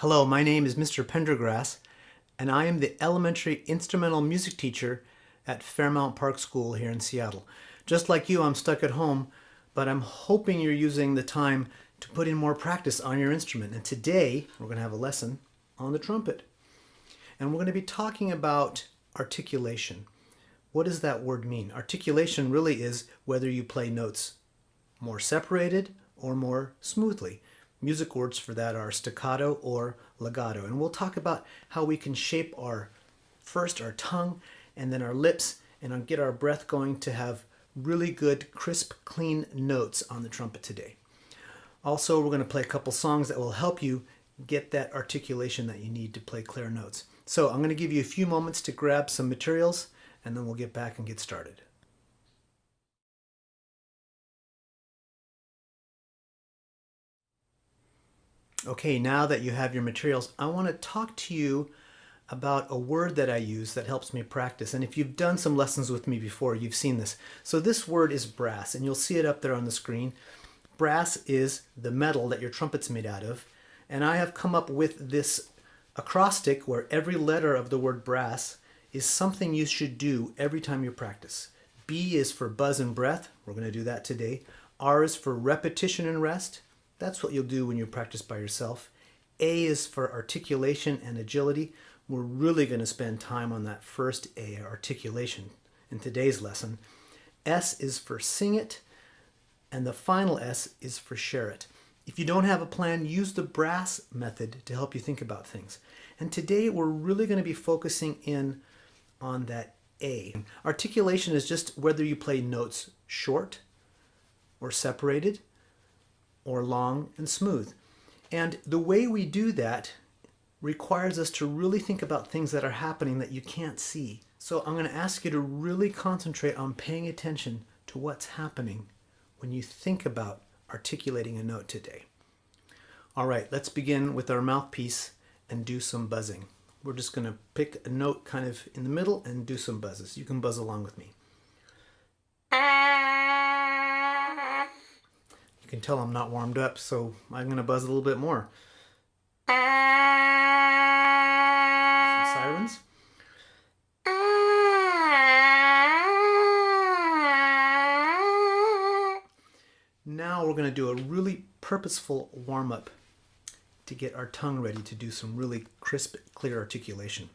Hello, my name is Mr. Pendergrass, and I am the elementary instrumental music teacher at Fairmount Park School here in Seattle. Just like you, I'm stuck at home, but I'm hoping you're using the time to put in more practice on your instrument. And today, we're going to have a lesson on the trumpet. And we're going to be talking about articulation. What does that word mean? Articulation really is whether you play notes more separated or more smoothly. Music words for that are staccato or legato. And we'll talk about how we can shape our, first our tongue and then our lips and get our breath going to have really good, crisp, clean notes on the trumpet today. Also, we're going to play a couple songs that will help you get that articulation that you need to play clear notes. So I'm going to give you a few moments to grab some materials and then we'll get back and get started. Okay, now that you have your materials, I want to talk to you about a word that I use that helps me practice. And if you've done some lessons with me before, you've seen this. So this word is brass, and you'll see it up there on the screen. Brass is the metal that your trumpet's made out of. And I have come up with this acrostic where every letter of the word brass is something you should do every time you practice. B is for buzz and breath. We're going to do that today. R is for repetition and rest. That's what you'll do when you practice by yourself. A is for articulation and agility. We're really going to spend time on that first A, articulation, in today's lesson. S is for sing it, and the final S is for share it. If you don't have a plan, use the brass method to help you think about things. And today we're really going to be focusing in on that A. Articulation is just whether you play notes short or separated, or long and smooth. And the way we do that requires us to really think about things that are happening that you can't see. So I'm going to ask you to really concentrate on paying attention to what's happening when you think about articulating a note today. All right, let's begin with our mouthpiece and do some buzzing. We're just going to pick a note kind of in the middle and do some buzzes. You can buzz along with me. Can tell I'm not warmed up, so I'm going to buzz a little bit more. Some sirens. Now we're going to do a really purposeful warm-up to get our tongue ready to do some really crisp, clear articulation.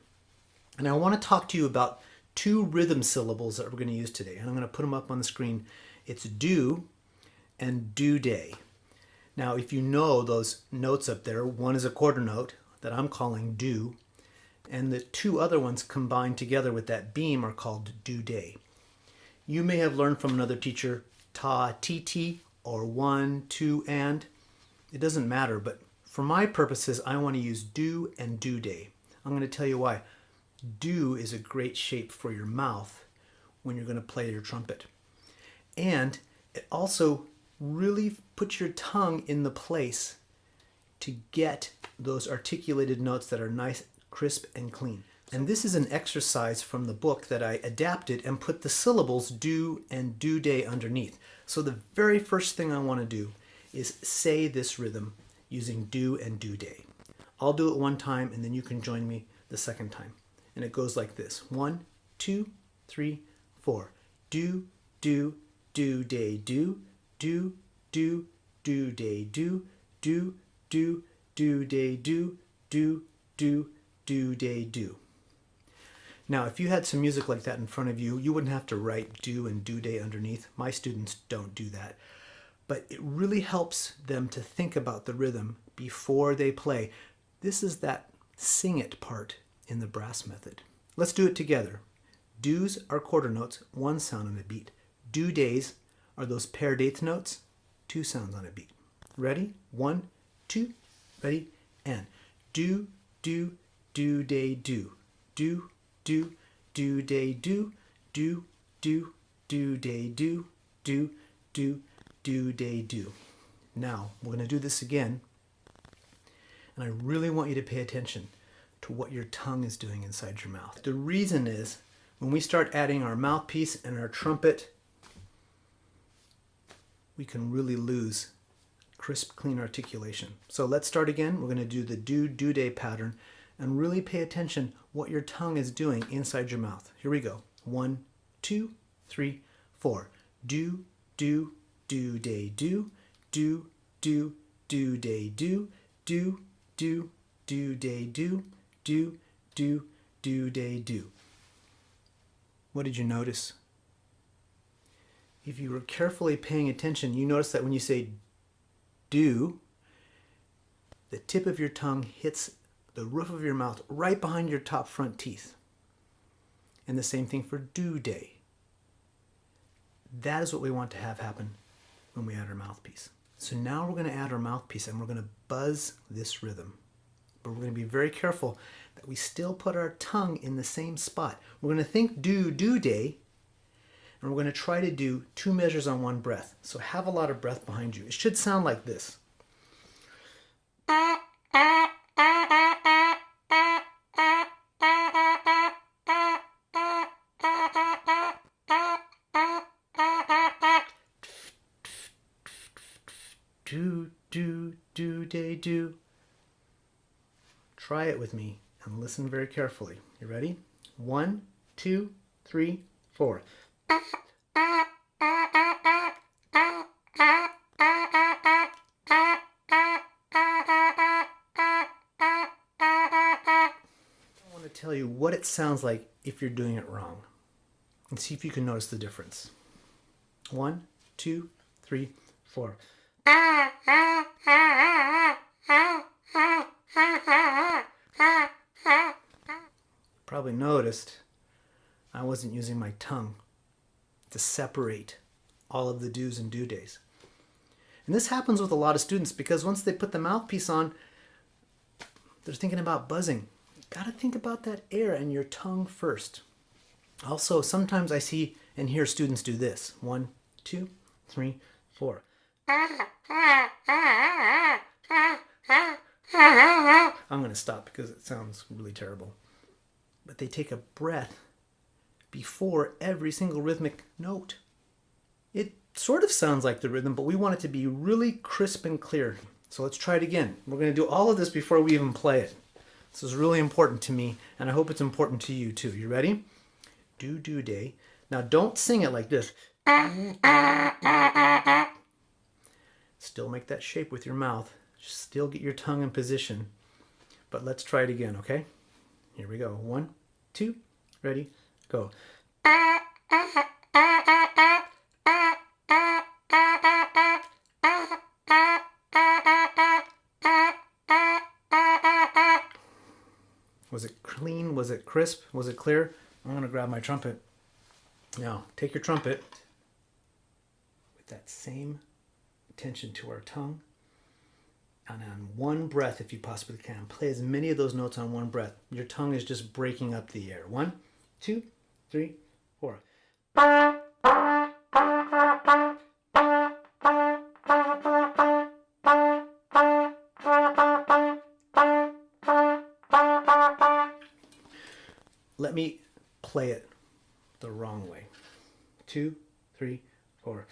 And I want to talk to you about two rhythm syllables that we're going to use today. And I'm going to put them up on the screen. It's do and do day. Now, if you know those notes up there, one is a quarter note that I'm calling do, and the two other ones combined together with that beam are called do day. You may have learned from another teacher ta, ti, ti, or one, two, and. It doesn't matter, but for my purposes, I want to use do and do day. I'm going to tell you why. Do is a great shape for your mouth when you're going to play your trumpet. And it also really put your tongue in the place to get those articulated notes that are nice, crisp, and clean. And this is an exercise from the book that I adapted and put the syllables do and do day underneath. So the very first thing I want to do is say this rhythm using do and do day. I'll do it one time and then you can join me the second time. And it goes like this. One, two, three, four. Do, do, do, day, do, do, do, do, day, do, do, do, do, day, do, do, do, do, day, do. Now, if you had some music like that in front of you, you wouldn't have to write do and do day underneath. My students don't do that. But it really helps them to think about the rhythm before they play. This is that sing it part in the brass method. Let's do it together. Do's are quarter notes, one sound on a beat. Do days are those paired eighth notes, two sounds on a beat. Ready? One, two, ready, and do, do, do, day, do, do, do, do, day, do, do, do, do, day, do, do, do, do, day, do. Now, we're to do this again, and I really want you to pay attention to what your tongue is doing inside your mouth. The reason is when we start adding our mouthpiece and our trumpet we can really lose crisp, clean articulation. So let's start again. We're going to do the do, do day pattern and really pay attention what your tongue is doing inside your mouth. Here we go. One, two, three, four. Do, do, do, day, do, do, do, do, day, do, do, do, do, day, do, do, do, do, day, do. What did you notice? If you were carefully paying attention, you notice that when you say do, the tip of your tongue hits the roof of your mouth right behind your top front teeth. And the same thing for do day. That is what we want to have happen when we add our mouthpiece. So now we're going to add our mouthpiece and we're going to buzz this rhythm. But we're going to be very careful that we still put our tongue in the same spot. We're going to think do, do day, and we're going to try to do two measures on one breath. So have a lot of breath behind you. It should sound like this. Do, do, do, day, do. Try it with me and listen very carefully. You ready? One, two, three, four. I want to tell you what it sounds like if you're doing it wrong and see if you can notice the difference. One, two, three, four. Probably noticed I wasn't using my tongue to separate all of the do's and do days. And this happens with a lot of students because once they put the mouthpiece on, they're thinking about buzzing. Gotta think about that air and your tongue first. Also, sometimes I see and hear students do this. One, two, three, four. I'm gonna stop because it sounds really terrible. But they take a breath before every single rhythmic note. It sort of sounds like the rhythm, but we want it to be really crisp and clear. So let's try it again. We're going to do all of this before we even play it. This is really important to me, and I hope it's important to you too. You ready? Do do day. Now don't sing it like this. Still make that shape with your mouth. Still get your tongue in position. But let's try it again, okay? Here we go. One, two, ready, go. Was it clean? Was it crisp? Was it clear? I'm going to grab my trumpet. Now, take your trumpet with that same attention to our tongue. And on one breath, if you possibly can, play as many of those notes on one breath. Your tongue is just breaking up the air. One, two, three, four. Let me play it the wrong way. Two, three, four.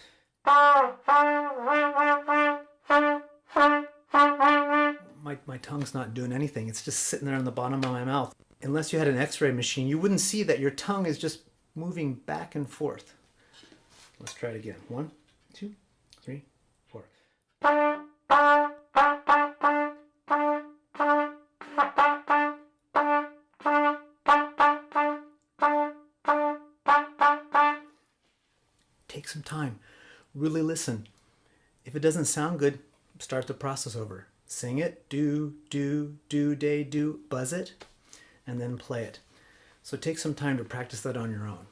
My, my tongue's not doing anything. It's just sitting there on the bottom of my mouth. Unless you had an x-ray machine, you wouldn't see that your tongue is just moving back and forth. Let's try it again. One, two, three, four. Take some time. Really listen. If it doesn't sound good, start the process over. Sing it, do, do, do, day, do, buzz it, and then play it. So take some time to practice that on your own.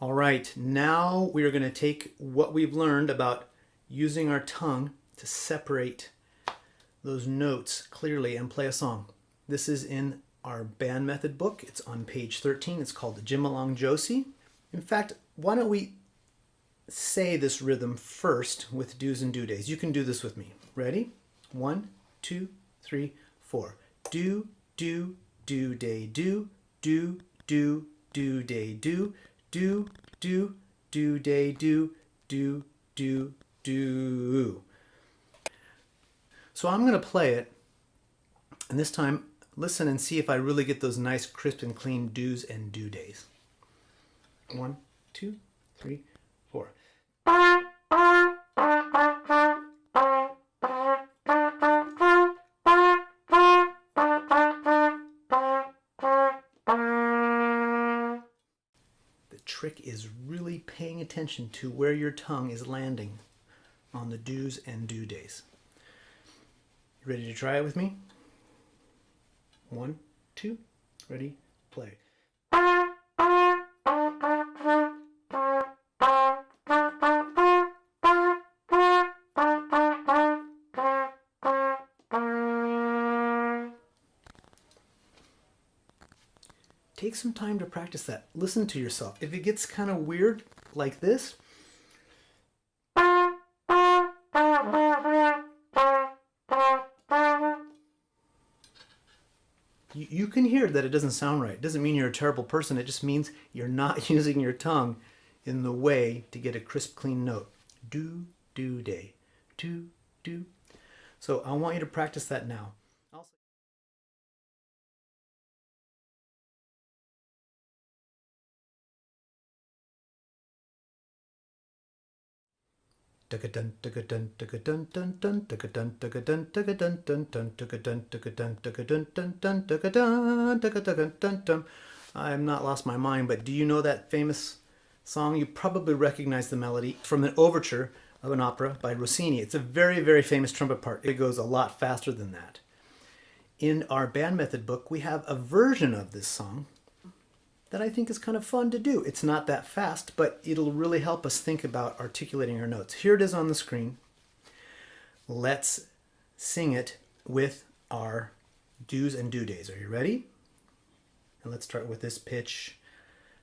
All right, now we are going to take what we've learned about using our tongue to separate those notes clearly and play a song. This is in our band method book. It's on page 13. It's called Jim Along Josie. In fact, why don't we say this rhythm first with do's and do days? You can do this with me. Ready? One, two, three, four. Do, do, do, day, do, do, do, do, day, do, do, do, do, day, do, do, do, do. So I'm going to play it, and this time listen and see if I really get those nice crisp and clean do's and do days. One, two, three, four. The trick is really paying attention to where your tongue is landing on the do's and do days. Ready to try it with me? One, two, ready, play. Take some time to practice that. Listen to yourself. If it gets kind of weird like this, you, can hear that it doesn't sound right. It doesn't mean you're a terrible person. It just means you're not using your tongue in the way to get a crisp, clean note. Do, do, day. Do, do. So I want you to practice that now. Also I have not lost my mind, but do you know that famous song? You probably recognize the melody from an overture of an opera by Rossini. It's a very, very famous trumpet part. It goes a lot faster than that. In our band method book, we have a version of this song that I think is kind of fun to do. It's not that fast, but it'll really help us think about articulating our notes. Here it is on the screen. Let's sing it with our do's and do days. Are you ready? And let's start with this pitch.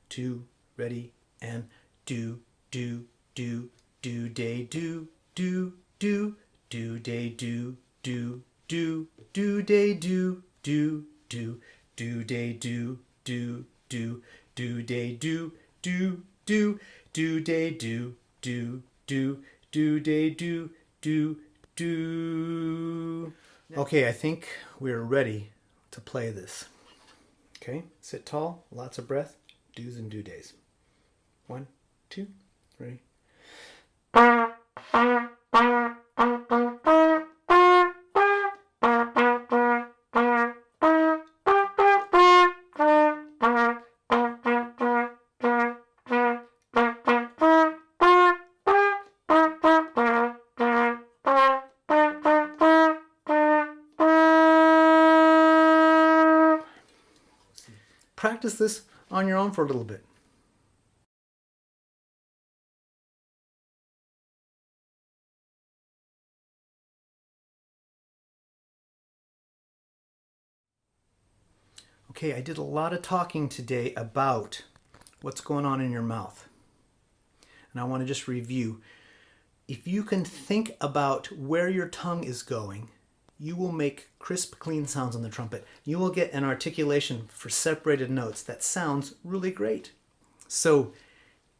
Two, ready, and do, do, do, do, day, do, do, do, do, day, do, do, do, do, day, do, do, do, do, day, do, do, do, do, day, do, do, do, do, day, do, do, do, do, day, do, do, do. Okay, I think we're ready to play this. Okay, sit tall, lots of breath, do's and do days. One, two, three. Practice this on your own for a little bit. Okay, I did a lot of talking today about what's going on in your mouth. And I want to just review. If you can think about where your tongue is going, you will make crisp, clean sounds on the trumpet. You will get an articulation for separated notes that sounds really great. So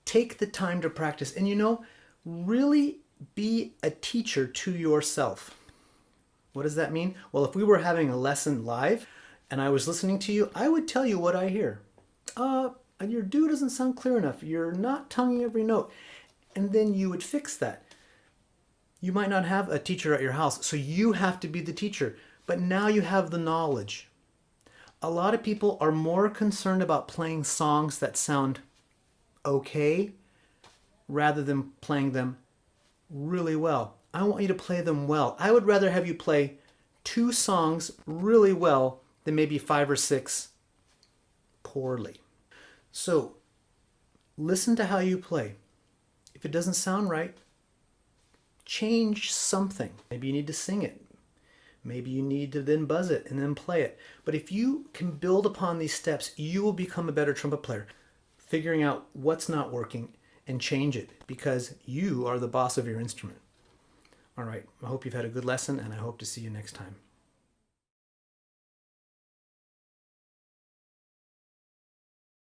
take the time to practice. And you know, really be a teacher to yourself. What does that mean? Well, if we were having a lesson live, and I was listening to you, I would tell you what I hear. Uh, your do doesn't sound clear enough. You're not tonguing every note. And then you would fix that. You might not have a teacher at your house, so you have to be the teacher. But now you have the knowledge. A lot of people are more concerned about playing songs that sound okay rather than playing them really well. I want you to play them well. I would rather have you play two songs really well than maybe five or six poorly. So listen to how you play. If it doesn't sound right, change something. Maybe you need to sing it. Maybe you need to then buzz it and then play it. But if you can build upon these steps, you will become a better trumpet player, figuring out what's not working and change it because you are the boss of your instrument. All right, I hope you've had a good lesson and I hope to see you next time.